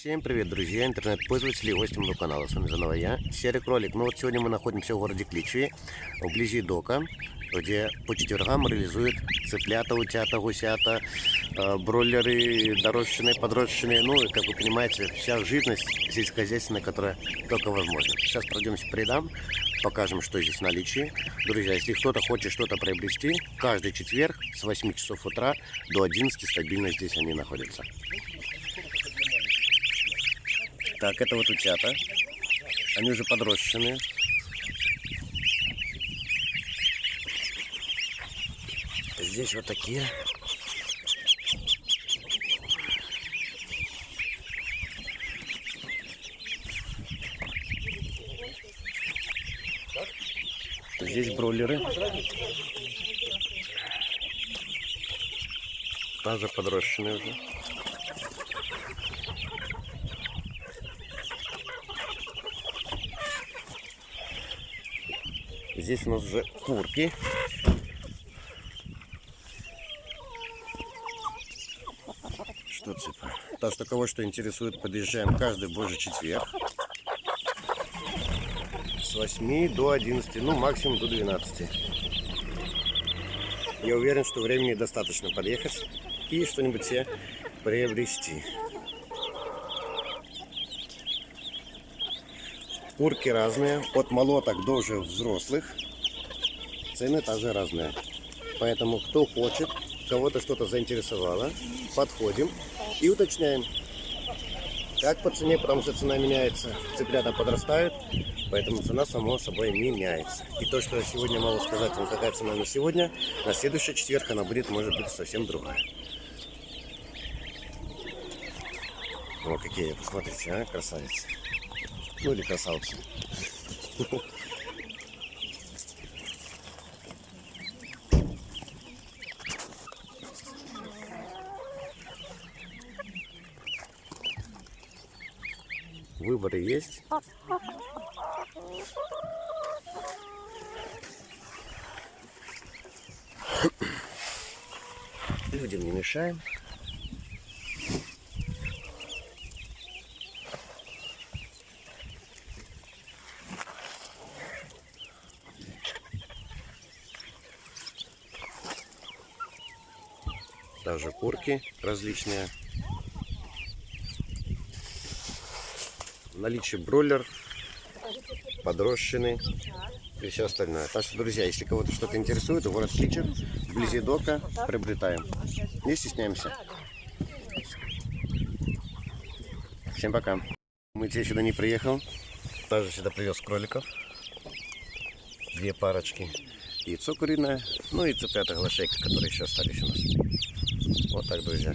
Всем привет, друзья, интернет-пользователи и гости моего канала. С вами заново я, Серый Кролик. Ну вот сегодня мы находимся в городе Кличи, вблизи дока, где по четвергам реализуют цыплята, утята, гусята, э, бройлеры, дорожчные, подрощенные. Ну, и, как вы понимаете, вся живность сельскохозяйственная, которая только возможна. Сейчас пройдемся по рядам, покажем, что здесь в наличии. Друзья, если кто-то хочет что-то приобрести, каждый четверг с 8 часов утра до 11 стабильно здесь они находятся. Так, это вот утята. Они уже подрощенные. Здесь вот такие. Здесь бройлеры. Также подрощенные уже. Здесь у нас уже курки. Что цыпа? Так что кого что интересует, подъезжаем каждый божий четверг. С 8 до 11, ну максимум до 12. Я уверен, что времени достаточно подъехать и что-нибудь себе приобрести. Курки разные, от молоток до уже взрослых. Цены также разные. Поэтому кто хочет, кого-то что-то заинтересовало, подходим и уточняем. Как по цене, потому что цена меняется, цыплята подрастают, поэтому цена само собой меняется. И то, что я сегодня могу сказать вам, какая цена на сегодня, на следующий четверг она будет, может быть, совсем другая. О, какие, посмотрите, а, красавицы. Ну или красавцы. Выборы есть. Людям не мешаем. Также курки различные. Наличие бройлер, подрощенный и все остальное. Так что, друзья, если кого-то что-то интересует, город Кличер, вблизи дока, приобретаем. Не стесняемся. Всем пока. Мытье сюда не приехал. Также сюда привез кроликов. Две парочки. Яйцо куриное, ну и цыплята глашейка, которые еще остались у нас. Отак, друзі.